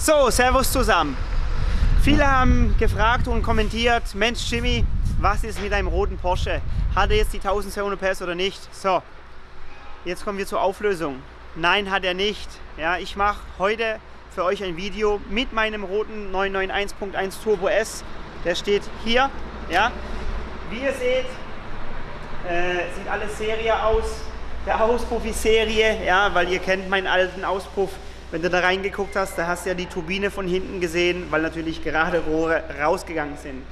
So, Servus zusammen. Viele haben gefragt und kommentiert, Mensch Jimmy, was ist mit deinem roten Porsche? Hat er jetzt die 1200 PS oder nicht? So, jetzt kommen wir zur Auflösung. Nein, hat er nicht. Ja, ich mache heute für euch ein Video mit meinem roten 991.1 Turbo S. Der steht hier. Ja. Wie ihr seht, äh, sieht alles Serie aus. Der Auspuff ist Serie, ja, weil ihr kennt meinen alten Auspuff. Wenn du da reingeguckt hast, da hast du ja die Turbine von hinten gesehen, weil natürlich gerade Rohre rausgegangen sind.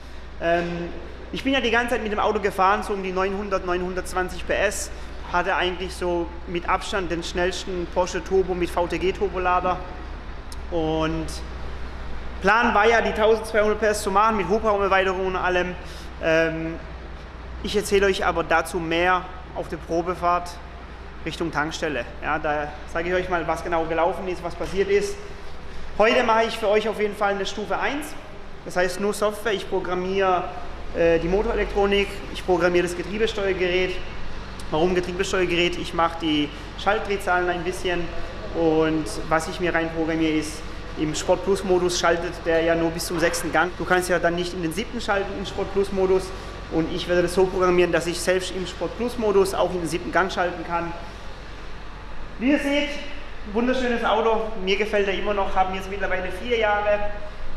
Ähm, ich bin ja die ganze Zeit mit dem Auto gefahren, so um die 900, 920 PS. Hatte eigentlich so mit Abstand den schnellsten Porsche Turbo mit VTG-Turbolader. Und Plan war ja, die 1200 PS zu machen mit Hubraumerweiterung und allem. Ähm, ich erzähle euch aber dazu mehr auf der Probefahrt Richtung Tankstelle. Ja, da sage ich euch mal, was genau gelaufen ist, was passiert ist. Heute mache ich für euch auf jeden Fall eine Stufe 1. Das heißt nur Software. Ich programmiere äh, die Motorelektronik, ich programmiere das Getriebesteuergerät. Warum Getriebesteuergerät? Ich mache die Schaltdrehzahlen ein bisschen und was ich mir rein programmiere ist, im Sport Plus Modus schaltet der ja nur bis zum sechsten Gang. Du kannst ja dann nicht in den siebten schalten im Sport Plus Modus und ich werde das so programmieren, dass ich selbst im Sport Plus Modus auch in den siebten Gang schalten kann. Wie ihr seht, wunderschönes Auto. Mir gefällt er immer noch, haben jetzt mittlerweile vier Jahre.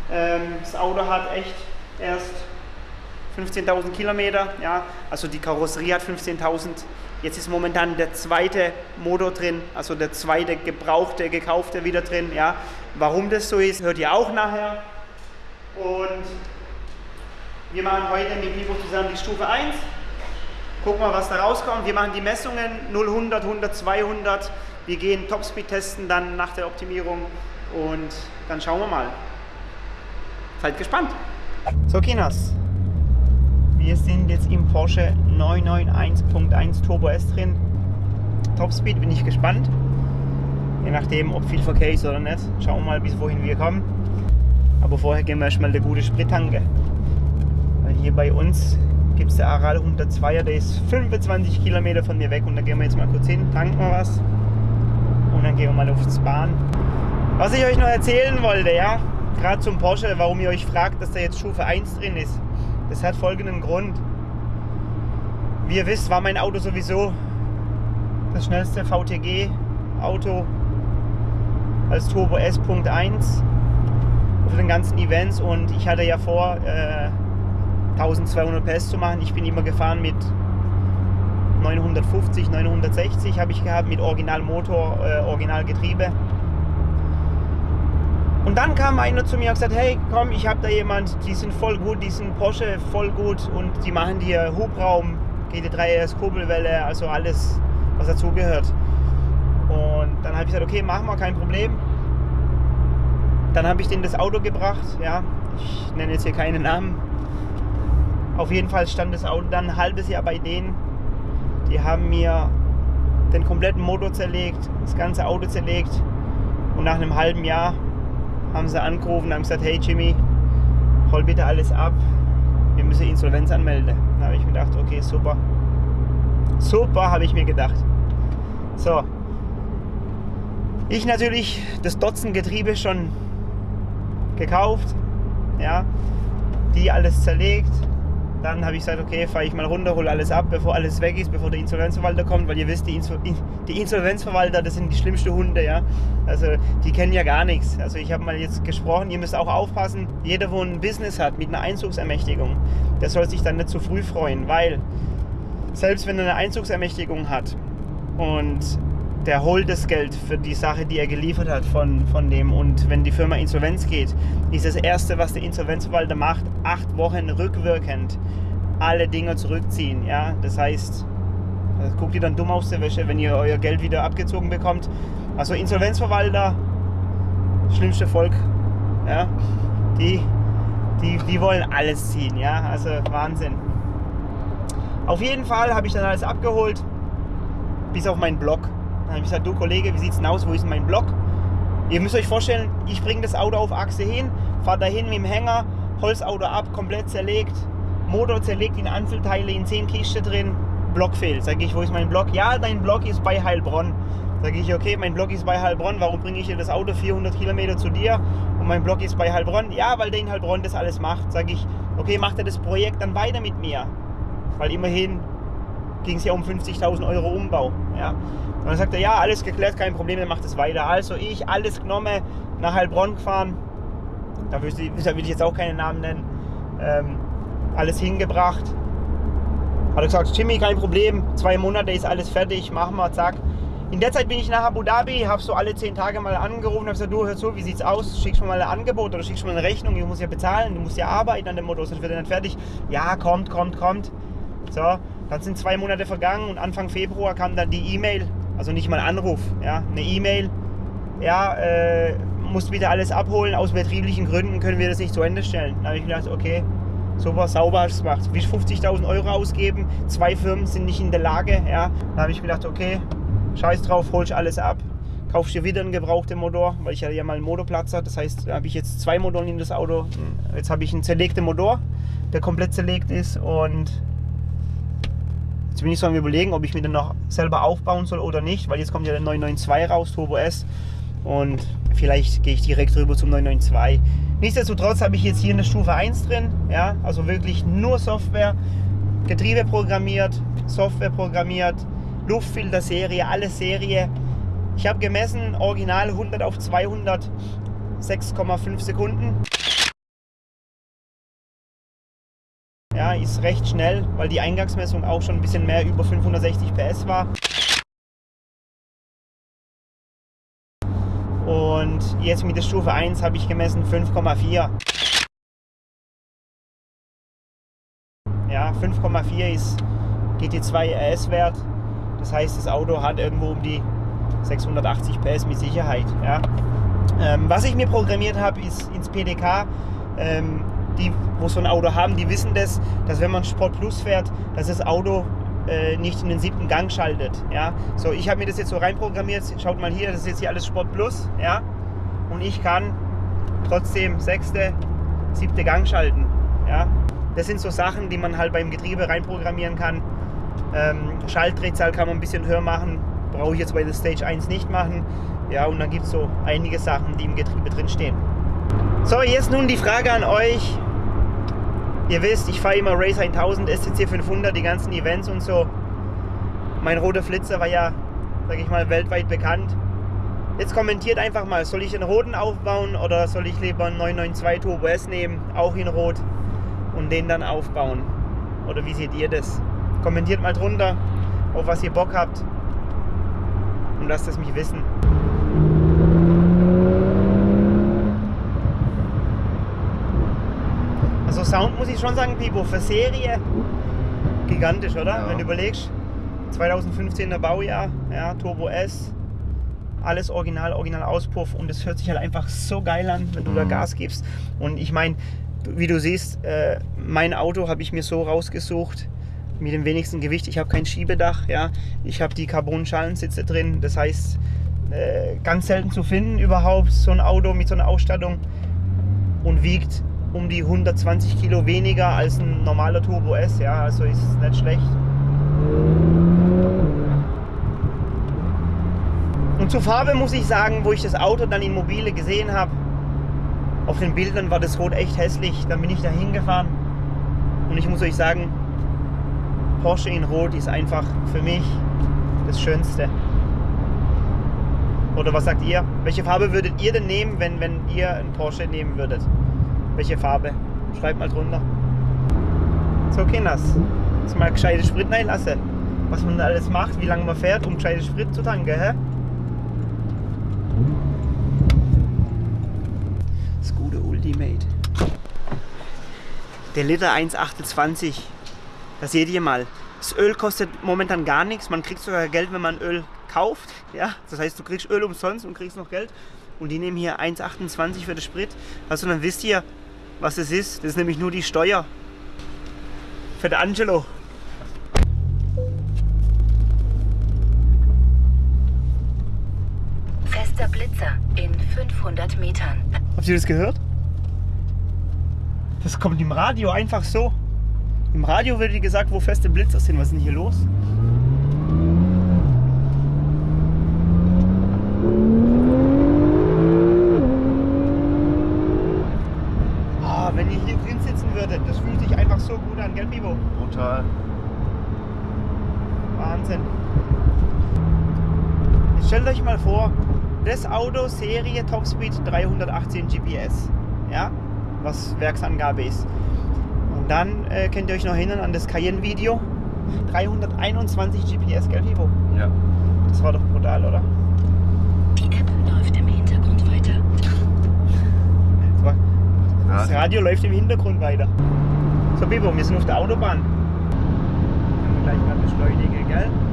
Ähm, das Auto hat echt erst 15.000 Kilometer. Ja, also die Karosserie hat 15.000. Jetzt ist momentan der zweite Motor drin, also der zweite gebrauchte, gekaufte wieder drin. Ja, warum das so ist, hört ihr auch nachher. Und wir machen heute mit Vivo zusammen die Stufe 1. Gucken wir, was da rauskommt. Wir machen die Messungen 0, 100, 100, 200. Wir gehen Topspeed testen dann nach der Optimierung und dann schauen wir mal. Seid gespannt. So Kinas, wir sind jetzt im Porsche 991.1 Turbo S drin. Topspeed bin ich gespannt. Je nachdem, ob viel Verkehr ist oder nicht. Schauen wir mal, bis wohin wir kommen. Aber vorher gehen wir erstmal eine gute Sprittanke. Weil hier bei uns gibt es der Aral 102er, der ist 25 Kilometer von mir weg und da gehen wir jetzt mal kurz hin, tanken wir was und dann gehen wir mal aufs Bahn. Was ich euch noch erzählen wollte, ja, gerade zum Porsche, warum ihr euch fragt, dass da jetzt Stufe 1 drin ist. Das hat folgenden Grund. Wie ihr wisst, war mein Auto sowieso das schnellste VTG-Auto als Turbo S.1 auf den ganzen Events und ich hatte ja vor, äh, 1200 PS zu machen. Ich bin immer gefahren mit 950, 960 habe ich gehabt mit Originalmotor, äh, Originalgetriebe. Und dann kam einer zu mir und gesagt, hey komm, ich habe da jemand, die sind voll gut, die sind Porsche voll gut und die machen dir Hubraum, GT3RS, Kurbelwelle, also alles, was dazugehört. Und dann habe ich gesagt, okay, machen wir, kein Problem. Dann habe ich denen das Auto gebracht, ja, ich nenne jetzt hier keine Namen, auf jeden Fall stand das Auto dann ein halbes Jahr bei denen. Die haben mir den kompletten Motor zerlegt, das ganze Auto zerlegt. Und nach einem halben Jahr haben sie angerufen und haben gesagt, hey Jimmy, hol bitte alles ab. Wir müssen Insolvenz anmelden. Da habe ich mir gedacht, okay, super. Super, habe ich mir gedacht. So. Ich natürlich das Dotzen Getriebe schon gekauft. Ja. Die alles zerlegt, dann habe ich gesagt, okay, fahre ich mal runter, hole alles ab, bevor alles weg ist, bevor der Insolvenzverwalter kommt, weil ihr wisst, die, Inso die Insolvenzverwalter, das sind die schlimmsten Hunde, ja. Also die kennen ja gar nichts. Also ich habe mal jetzt gesprochen, ihr müsst auch aufpassen, jeder, wo ein Business hat mit einer Einzugsermächtigung, der soll sich dann nicht zu früh freuen, weil selbst wenn er eine Einzugsermächtigung hat und der holt das Geld für die Sache, die er geliefert hat von, von dem. Und wenn die Firma Insolvenz geht, ist das Erste, was der Insolvenzverwalter macht, acht Wochen rückwirkend alle Dinge zurückziehen. Ja? Das heißt, das guckt ihr dann dumm aus der Wäsche, wenn ihr euer Geld wieder abgezogen bekommt. Also Insolvenzverwalter, schlimmste Volk, ja? die, die, die wollen alles ziehen. Ja? Also Wahnsinn. Auf jeden Fall habe ich dann alles abgeholt, bis auf meinen Blog. Dann habe ich gesagt, du Kollege, wie sieht es denn aus, wo ist mein Block? Ihr müsst euch vorstellen, ich bringe das Auto auf Achse hin, fahre dahin mit dem Hänger, Holzauto ab, komplett zerlegt, Motor zerlegt in Einzelteile, in 10 Kisten drin, Block fehlt. Sage ich, wo ist mein Block? Ja, dein Block ist bei Heilbronn. Sage ich, okay, mein Block ist bei Heilbronn, warum bringe ich hier das Auto 400 Kilometer zu dir und mein Block ist bei Heilbronn? Ja, weil der in Heilbronn das alles macht. Sage ich, okay, macht er das Projekt dann weiter mit mir? Weil immerhin ging es ja um 50.000 Euro Umbau. Ja. Und dann sagt er, ja, alles geklärt, kein Problem, dann macht es weiter. Also ich, alles genommen, nach Heilbronn gefahren, da will ich jetzt auch keinen Namen nennen, ähm, alles hingebracht. Hat er gesagt, Jimmy, kein Problem, zwei Monate ist alles fertig, machen wir, zack. In der Zeit bin ich nach Abu Dhabi, habe so alle zehn Tage mal angerufen, habe gesagt, du hör zu, wie sieht's aus? Schickst du mal ein Angebot oder schickst mal eine Rechnung? Ich muss ja bezahlen, du musst ja arbeiten an dem Motor, sonst wird er nicht fertig. Ja, kommt, kommt, kommt. So, dann sind zwei Monate vergangen und Anfang Februar kam dann die E-Mail, also nicht mal Anruf, ja, eine E-Mail. Ja, äh, musst wieder alles abholen, aus betrieblichen Gründen können wir das nicht zu Ende stellen. Dann habe ich gedacht, okay, super, sauber hast du es gemacht. Wie 50.000 Euro ausgeben, zwei Firmen sind nicht in der Lage, ja. Dann habe ich gedacht, okay, Scheiß drauf, holst alles ab, kaufst dir wieder einen gebrauchten Motor, weil ich ja mal einen Motorplatz habe. Das heißt, da habe ich jetzt zwei Motoren in das Auto. Jetzt habe ich einen zerlegten Motor, der komplett zerlegt ist und jetzt bin ich so am überlegen, ob ich mir den noch selber aufbauen soll oder nicht, weil jetzt kommt ja der 992 raus, Turbo S und vielleicht gehe ich direkt rüber zum 992. Nichtsdestotrotz habe ich jetzt hier eine Stufe 1 drin, ja, also wirklich nur Software, Getriebe programmiert, Software programmiert, Luftfilter-Serie, alles Serie. Ich habe gemessen, original 100 auf 200, 6,5 Sekunden. Ja, ist recht schnell, weil die Eingangsmessung auch schon ein bisschen mehr über 560 PS war. Und jetzt mit der Stufe 1 habe ich gemessen 5,4. Ja, 5,4 ist GT2 RS-Wert. Das heißt, das Auto hat irgendwo um die 680 PS mit Sicherheit. Ja. Ähm, was ich mir programmiert habe, ist ins PDK. Ähm, die, wo so ein Auto haben, die wissen das, dass wenn man Sport Plus fährt, dass das Auto äh, nicht in den siebten Gang schaltet. Ja. So, ich habe mir das jetzt so reinprogrammiert. Schaut mal hier, das ist jetzt hier alles Sport Plus. Ja. Und ich kann trotzdem sechste, siebte Gang schalten. Ja. Das sind so Sachen, die man halt beim Getriebe reinprogrammieren kann. Ähm, Schaltdrehzahl kann man ein bisschen höher machen, brauche ich jetzt bei der Stage 1 nicht machen. Ja, und dann gibt es so einige Sachen, die im Getriebe drin stehen. So, jetzt nun die Frage an euch. Ihr wisst, ich fahre immer Race 1000, STC 500, die ganzen Events und so. Mein roter Flitzer war ja, sage ich mal, weltweit bekannt. Jetzt kommentiert einfach mal, soll ich den roten aufbauen oder soll ich lieber einen 992 Turbo S nehmen, auch in rot, und den dann aufbauen? Oder wie seht ihr das? Kommentiert mal drunter, auf was ihr Bock habt und lasst es mich wissen. Also Sound muss ich schon sagen, Pipo, für Serie gigantisch, oder? Ja. Wenn du überlegst, 2015er Baujahr, ja, Turbo S, alles original, original Auspuff und es hört sich halt einfach so geil an, wenn du mhm. da Gas gibst. Und ich meine, wie du siehst, äh, mein Auto habe ich mir so rausgesucht, mit dem wenigsten Gewicht. Ich habe kein Schiebedach, ja. Ich habe die Carbon-Schalensitze drin. Das heißt, äh, ganz selten zu finden überhaupt so ein Auto mit so einer Ausstattung und wiegt um die 120 Kilo weniger als ein normaler Turbo S, ja. Also ist nicht schlecht. Und zur Farbe muss ich sagen, wo ich das Auto dann in Mobile gesehen habe, auf den Bildern war das Rot echt hässlich. Dann bin ich da hingefahren und ich muss euch sagen, Porsche in Rot ist einfach für mich das Schönste. Oder was sagt ihr? Welche Farbe würdet ihr denn nehmen, wenn, wenn ihr einen Porsche nehmen würdet? Welche Farbe? Schreibt mal drunter. So, Kinders. Jetzt mal gescheite Sprit reinlassen. Was man alles macht, wie lange man fährt, um gescheite Sprit zu tanken, hä? Das gute Ultimate. Der Liter 1,28 das seht ihr mal. Das Öl kostet momentan gar nichts. Man kriegt sogar Geld, wenn man Öl kauft. Ja? Das heißt, du kriegst Öl umsonst und kriegst noch Geld. Und die nehmen hier 1,28 für den Sprit. Also dann wisst ihr, was es ist. Das ist nämlich nur die Steuer. Für den Angelo. Fester Blitzer in 500 Metern. Habt ihr das gehört? Das kommt im Radio einfach so. Im Radio wird dir gesagt, wo feste Blitzer sind. Was ist denn hier los? würde. Das fühlt sich einfach so gut an, gell, Brutal. Wahnsinn. Jetzt stellt euch mal vor, das Auto Serie Topspeed 318 GPS, ja, was Werksangabe ist. Und dann äh, könnt ihr euch noch erinnern an das Cayenne-Video. 321 GPS, gell, Vivo? Ja. Das war doch brutal, oder? Die App läuft im Hintergrund weiter. Das, war, das. Radio läuft im Hintergrund weiter. So, Bibo, wir sind auf der Autobahn. Gleich mal beschleunigen, gell?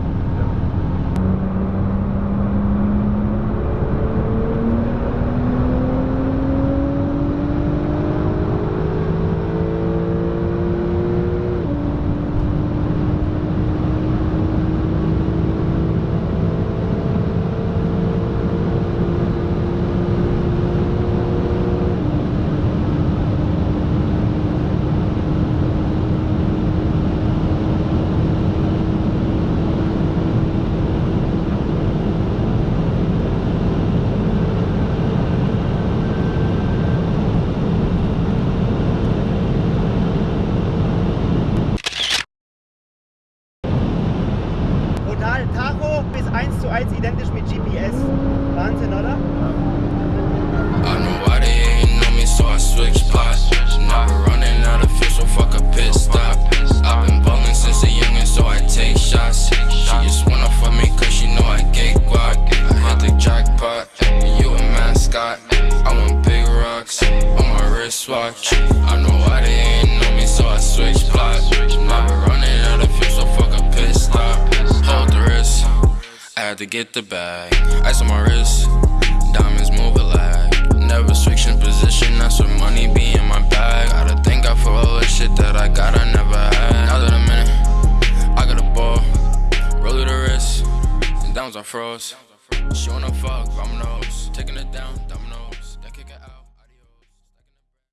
Had to get the bag. Ice on my wrist, diamonds move a lag. Never switching position, that's what money be in my bag. Gotta thank God for all the shit that I got, I never had. Now that I'm in it, I got a ball, roll the wrist, and downs I froze. She wanna fuck, I'm